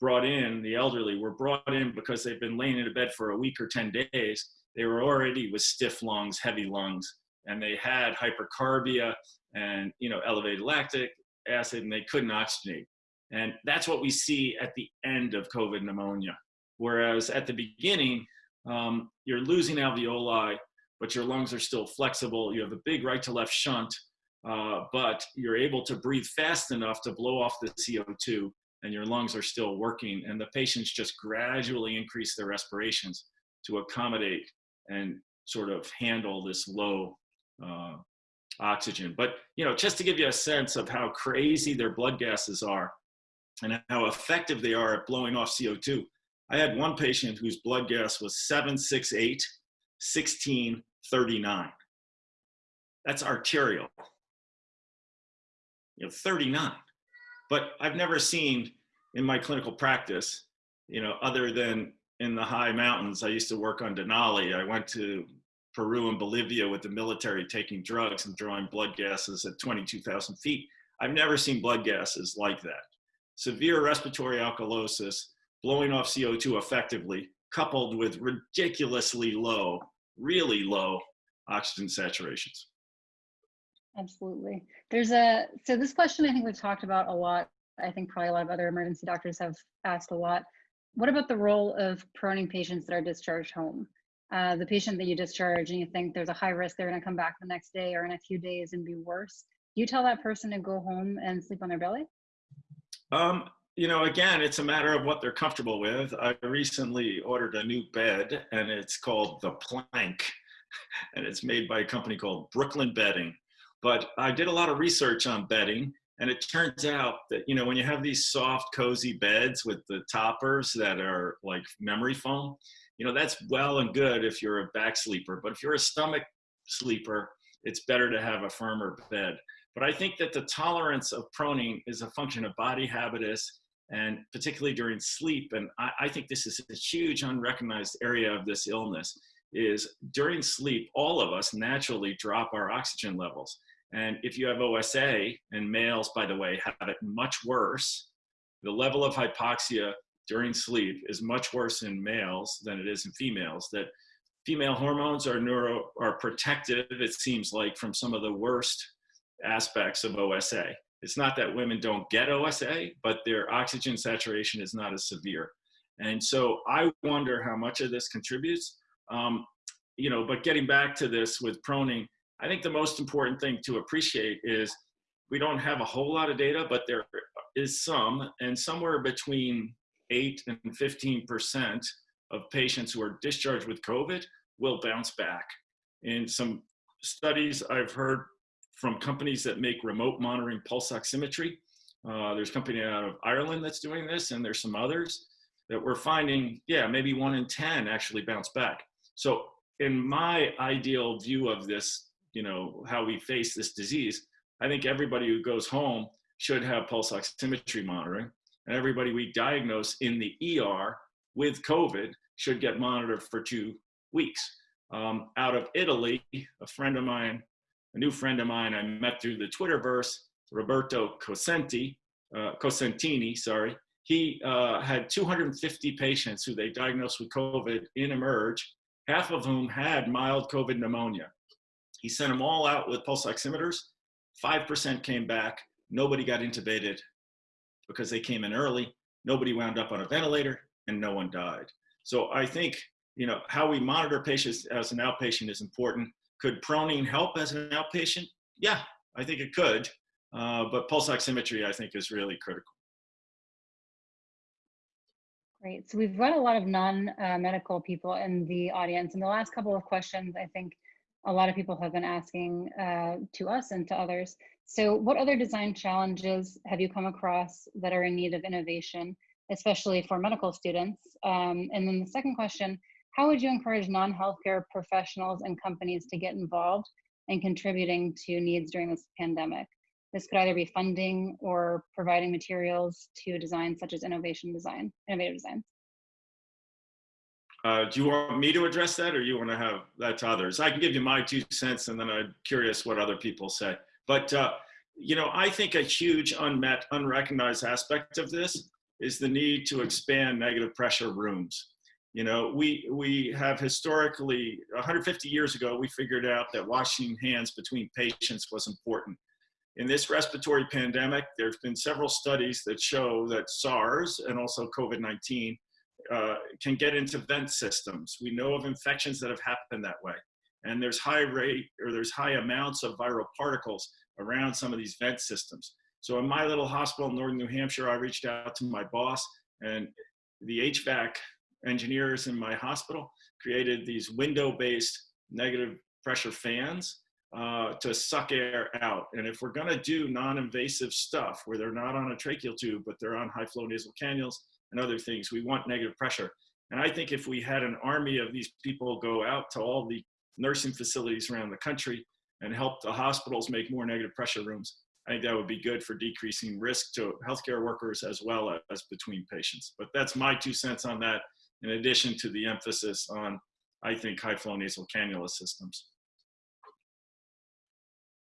S3: brought in, the elderly, were brought in because they've been laying in a bed for a week or 10 days. They were already with stiff lungs, heavy lungs, and they had hypercarbia and, you know, elevated lactic acid, and they couldn't oxygenate. And that's what we see at the end of COVID pneumonia. Whereas at the beginning, um, you're losing alveoli, but your lungs are still flexible. You have a big right to left shunt, uh, but you're able to breathe fast enough to blow off the CO2 and your lungs are still working. And the patients just gradually increase their respirations to accommodate and sort of handle this low uh, oxygen. But, you know, just to give you a sense of how crazy their blood gases are and how effective they are at blowing off CO2. I had one patient whose blood gas was 768, 1639. That's arterial. You know, 39. But I've never seen in my clinical practice, you know, other than in the high mountains, I used to work on Denali. I went to Peru and Bolivia with the military taking drugs and drawing blood gases at 22,000 feet. I've never seen blood gases like that. Severe respiratory alkalosis, blowing off CO2 effectively, coupled with ridiculously low, really low oxygen saturations.
S2: Absolutely. There's a, so this question I think we've talked about a lot. I think probably a lot of other emergency doctors have asked a lot. What about the role of proning patients that are discharged home? Uh, the patient that you discharge and you think there's a high risk they're going to come back the next day or in a few days and be worse. Do you tell that person to go home and sleep on their belly?
S3: Um, you know, again, it's a matter of what they're comfortable with. I recently ordered a new bed and it's called the Plank and it's made by a company called Brooklyn Bedding. But I did a lot of research on bedding and it turns out that, you know, when you have these soft, cozy beds with the toppers that are like memory foam, you know, that's well and good if you're a back sleeper. But if you're a stomach sleeper, it's better to have a firmer bed. But I think that the tolerance of proning is a function of body habitus and particularly during sleep. And I, I think this is a huge unrecognized area of this illness is during sleep, all of us naturally drop our oxygen levels. And if you have OSA, and males, by the way, have it much worse, the level of hypoxia during sleep is much worse in males than it is in females. That female hormones are neuro are protective, it seems like, from some of the worst aspects of OSA. It's not that women don't get OSA, but their oxygen saturation is not as severe. And so I wonder how much of this contributes. Um, you know, but getting back to this with proning, I think the most important thing to appreciate is we don't have a whole lot of data, but there is some, and somewhere between 8 and 15% of patients who are discharged with COVID will bounce back. In some studies I've heard from companies that make remote monitoring pulse oximetry, uh, there's a company out of Ireland that's doing this, and there's some others that we're finding, yeah, maybe one in 10 actually bounce back. So in my ideal view of this, you know, how we face this disease, I think everybody who goes home should have pulse oximetry monitoring. And everybody we diagnose in the ER with COVID should get monitored for two weeks. Um, out of Italy, a friend of mine, a new friend of mine I met through the Twitterverse, Roberto Cosenti, uh, Cosentini, sorry, he uh, had 250 patients who they diagnosed with COVID in Emerge, half of whom had mild COVID pneumonia. He sent them all out with pulse oximeters. 5% came back. Nobody got intubated because they came in early. Nobody wound up on a ventilator and no one died. So I think, you know, how we monitor patients as an outpatient is important. Could proning help as an outpatient? Yeah, I think it could. Uh, but pulse oximetry, I think, is really critical.
S2: Great. So we've got a lot of non-medical people in the audience. In the last couple of questions, I think a lot of people have been asking uh, to us and to others. So what other design challenges have you come across that are in need of innovation, especially for medical students? Um, and then the second question, how would you encourage non-healthcare professionals and companies to get involved in contributing to needs during this pandemic? This could either be funding or providing materials to design such as innovation design, innovative designs.
S3: Uh, do you want me to address that or you want to have that to others? I can give you my two cents and then I'm curious what other people say. But, uh, you know, I think a huge unmet, unrecognized aspect of this is the need to expand negative pressure rooms. You know, we, we have historically, 150 years ago, we figured out that washing hands between patients was important. In this respiratory pandemic, there's been several studies that show that SARS and also COVID-19 uh, can get into vent systems. We know of infections that have happened that way. And there's high rate or there's high amounts of viral particles around some of these vent systems. So in my little hospital in Northern New Hampshire, I reached out to my boss and the HVAC engineers in my hospital created these window-based negative pressure fans uh, to suck air out. And if we're gonna do non-invasive stuff where they're not on a tracheal tube, but they're on high flow nasal cannulas and other things, we want negative pressure. And I think if we had an army of these people go out to all the nursing facilities around the country and help the hospitals make more negative pressure rooms, I think that would be good for decreasing risk to healthcare workers as well as between patients. But that's my two cents on that, in addition to the emphasis on, I think, high flow nasal cannula systems.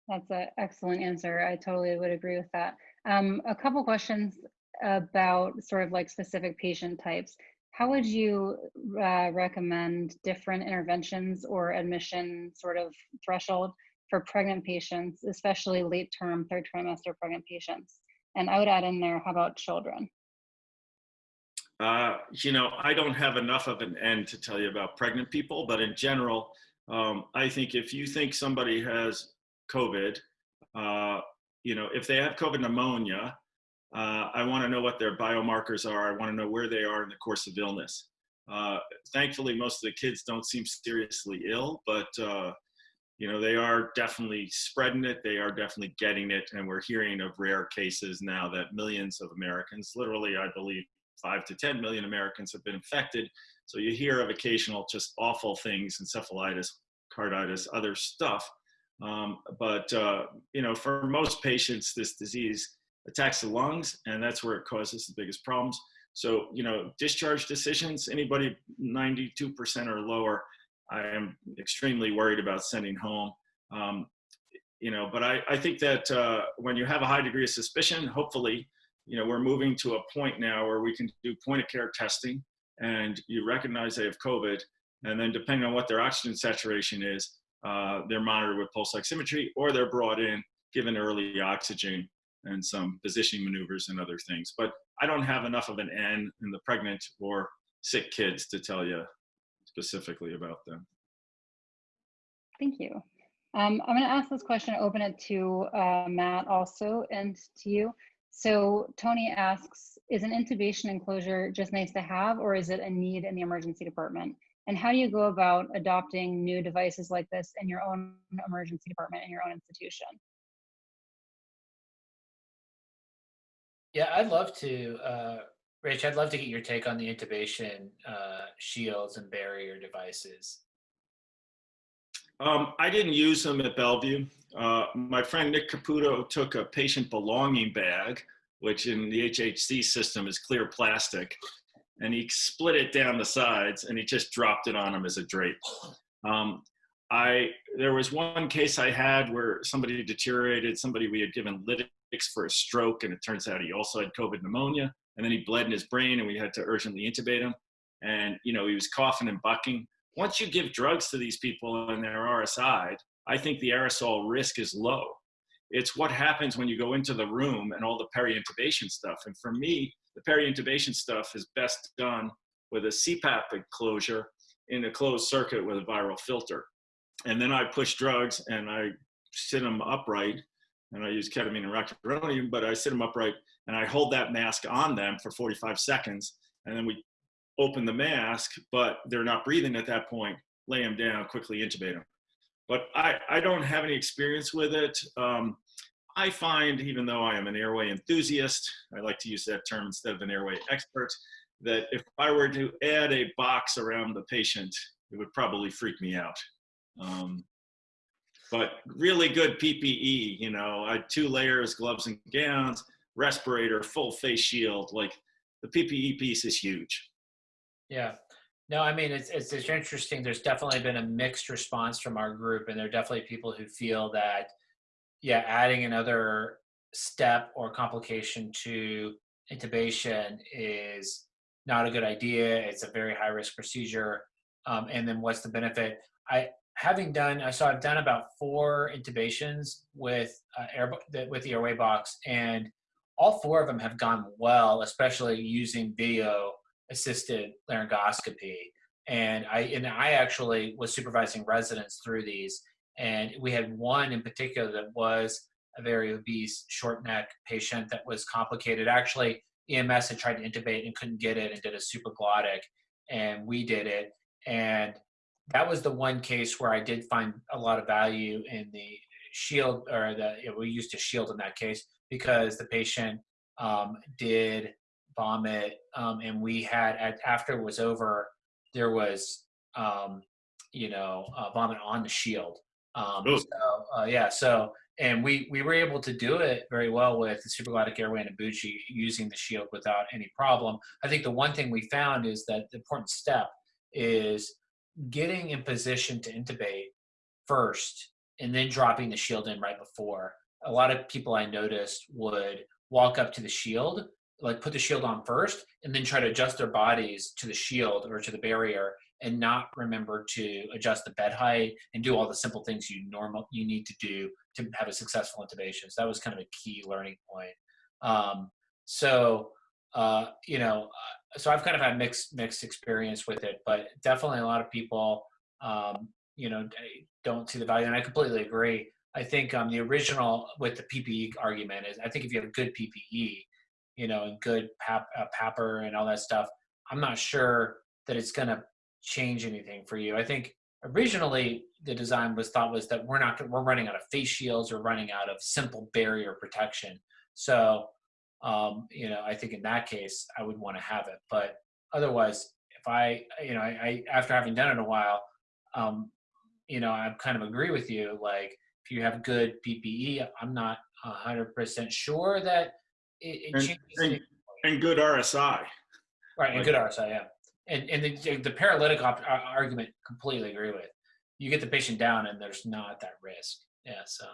S2: That's an excellent answer. I totally would agree with that. Um, a couple questions about sort of like specific patient types. How would you uh, recommend different interventions or admission sort of threshold for pregnant patients, especially late term, third trimester pregnant patients? And I would add in there, how about children?
S3: Uh, you know, I don't have enough of an end to tell you about pregnant people, but in general, um, I think if you think somebody has COVID, uh, you know, if they have COVID pneumonia, uh, I want to know what their biomarkers are. I want to know where they are in the course of illness. Uh, thankfully, most of the kids don't seem seriously ill, but uh, you know they are definitely spreading it. They are definitely getting it, and we're hearing of rare cases now that millions of Americans, literally, I believe, five to 10 million Americans have been infected. So you hear of occasional just awful things, encephalitis, carditis, other stuff. Um, but uh, you know, for most patients, this disease attacks the lungs, and that's where it causes the biggest problems. So you know, discharge decisions, anybody 92% or lower, I am extremely worried about sending home. Um, you know, but I, I think that uh, when you have a high degree of suspicion, hopefully, you know, we're moving to a point now where we can do point of care testing and you recognize they have COVID. And then depending on what their oxygen saturation is, uh, they're monitored with pulse oximetry or they're brought in, given early oxygen and some positioning maneuvers and other things. But I don't have enough of an N in the pregnant or sick kids to tell you specifically about them.
S2: Thank you. Um, I'm going to ask this question, open it to uh, Matt also and to you. So Tony asks, is an intubation enclosure just nice to have or is it a need in the emergency department? And how do you go about adopting new devices like this in your own emergency department in your own institution?
S1: Yeah, I'd love to, uh, Rich, I'd love to get your take on the intubation uh, shields and barrier devices.
S3: Um, I didn't use them at Bellevue. Uh, my friend Nick Caputo took a patient belonging bag, which in the HHC system is clear plastic, and he split it down the sides and he just dropped it on him as a drape. Um, I there was one case I had where somebody deteriorated. Somebody we had given lytics for a stroke, and it turns out he also had COVID pneumonia. And then he bled in his brain, and we had to urgently intubate him. And you know he was coughing and bucking. Once you give drugs to these people and they're RSI, I think the aerosol risk is low. It's what happens when you go into the room and all the peri-intubation stuff. And for me, the peri-intubation stuff is best done with a CPAP enclosure in a closed circuit with a viral filter. And then I push drugs and I sit them upright and I use ketamine and rocuronium, but I sit them upright and I hold that mask on them for 45 seconds. And then we open the mask, but they're not breathing at that point, lay them down, quickly intubate them. But I, I don't have any experience with it. Um, I find, even though I am an airway enthusiast, I like to use that term instead of an airway expert, that if I were to add a box around the patient, it would probably freak me out. Um, but really good PPE, you know, I two layers, gloves and gowns, respirator, full face shield. Like the PPE piece is huge.
S1: Yeah. No, I mean, it's, it's, it's interesting. There's definitely been a mixed response from our group, and there are definitely people who feel that, yeah, adding another step or complication to intubation is not a good idea. It's a very high risk procedure. Um, and then what's the benefit? I, having done, I saw I've done about four intubations with uh, air, with the airway box, and all four of them have gone well, especially using video assisted laryngoscopy. And I and I actually was supervising residents through these, and we had one in particular that was a very obese short neck patient that was complicated. Actually, EMS had tried to intubate and couldn't get it and did a supraglottic, and we did it. And that was the one case where I did find a lot of value in the shield or the you know, we used a shield in that case because the patient um, did vomit, um, and we had at, after it was over, there was um, you know uh, vomit on the shield. Um, so uh, yeah, so and we we were able to do it very well with the supraglottic airway and a bougie using the shield without any problem. I think the one thing we found is that the important step is getting in position to intubate first and then dropping the shield in right before. A lot of people I noticed would walk up to the shield like put the shield on first and then try to adjust their bodies to the shield or to the barrier and not remember to adjust the bed height and do all the simple things you normal you need to do to have a successful intubation. So that was kind of a key learning point. Um, so uh, you know, so I've kind of had mixed mixed experience with it, but definitely a lot of people um, you know don't see the value, and I completely agree. I think um, the original with the PPE argument is I think if you have good PPE, you know, and good pap, uh, PAPR and all that stuff, I'm not sure that it's going to change anything for you. I think originally the design was thought was that we're not we're running out of face shields or running out of simple barrier protection. So, um, you know, I think in that case I would want to have it. But otherwise, if I, you know, I, I after having done it a while, um, you know, I kind of agree with you. Like if you have good PPE, I'm not hundred percent sure that it, it
S3: and,
S1: changes
S3: and, and, good RSI.
S1: Right, and like, good RSI, yeah. And and the, the paralytic op- argument, completely agree with. You get the patient down, and there's not that risk. Yeah, so.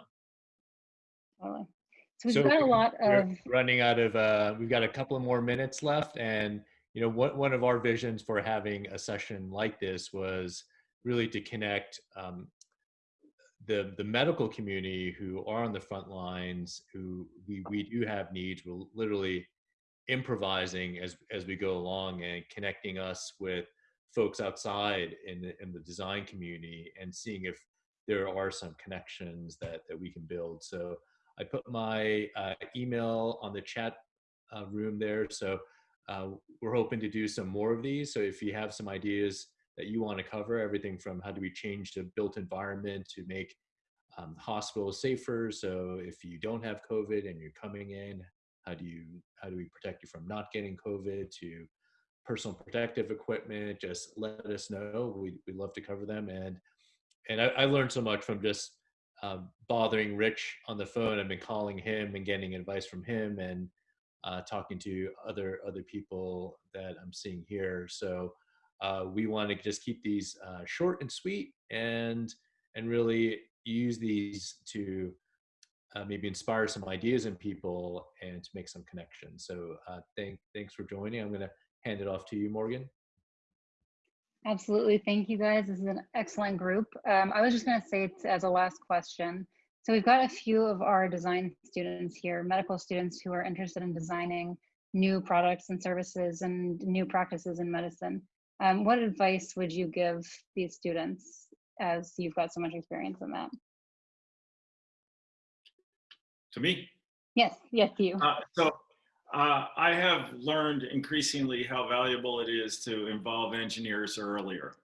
S2: So we've so got a lot of
S4: running out of. Uh, we've got a couple of more minutes left, and you know, what one of our visions for having a session like this was really to connect um, the the medical community who are on the front lines who we we do have needs we're literally improvising as as we go along and connecting us with folks outside in the, in the design community and seeing if there are some connections that that we can build. So I put my uh, email on the chat uh, room there. So uh, we're hoping to do some more of these. So if you have some ideas that you want to cover, everything from how do we change the built environment to make um, hospitals safer. So if you don't have COVID and you're coming in, how do you how do we protect you from not getting COVID? To personal protective equipment, just let us know. We we love to cover them. And and I, I learned so much from just um, bothering Rich on the phone. I've been calling him and getting advice from him and uh, talking to other other people that I'm seeing here. So uh, we want to just keep these uh, short and sweet and and really use these to uh, maybe inspire some ideas in people and to make some connections. So uh, thank, thanks for joining. I'm going to hand it off to you, Morgan.
S2: Absolutely. Thank you guys. This is an excellent group. Um, I was just going to say as a last question. So we've got a few of our design students here, medical students who are interested in designing new products and services and new practices in medicine. Um, what advice would you give these students as you've got so much experience in that?
S3: To me,
S2: Yes, yes, to you.
S3: Uh, so uh, I have learned increasingly how valuable it is to involve engineers earlier.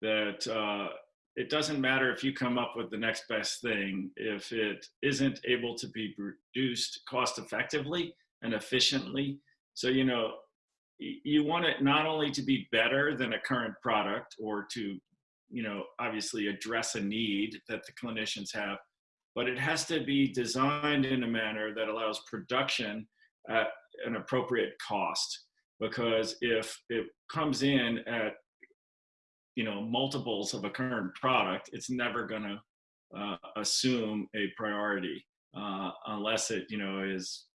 S3: That uh, it doesn't matter if you come up with the next best thing if it isn't able to be produced cost effectively and efficiently. So you know you want it not only to be better than a current product or to you know obviously address a need that the clinicians have but it has to be designed in a manner that allows production at an appropriate cost because if it comes in at you know multiples of a current product it's never going to uh, assume a priority uh, unless it you know is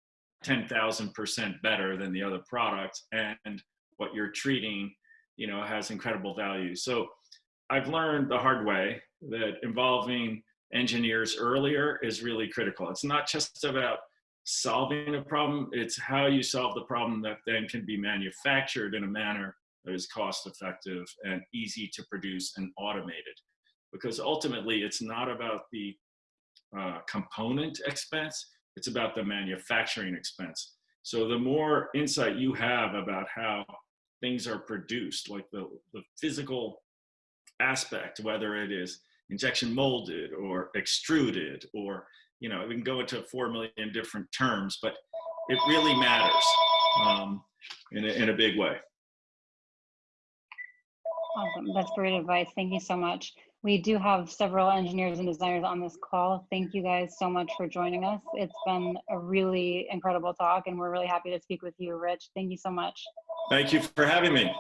S3: 10,000% better than the other product and what you're treating you know has incredible value so i've learned the hard way that involving engineers earlier is really critical. It's not just about solving a problem, it's how you solve the problem that then can be manufactured in a manner that is cost effective and easy to produce and automated. Because ultimately, it's not about the uh, component expense, it's about the manufacturing expense. So the more insight you have about how things are produced, like the, the physical aspect, whether it is injection molded or extruded or you know we can go into four million different terms but it really matters um, in, a, in a big way
S2: Awesome. That's great advice. Thank you so much. We do have several engineers and designers on this call. Thank you guys so much for joining us. It's been a really incredible talk, and we're really happy to speak with you, Rich. Thank you so much.
S3: thank you for having me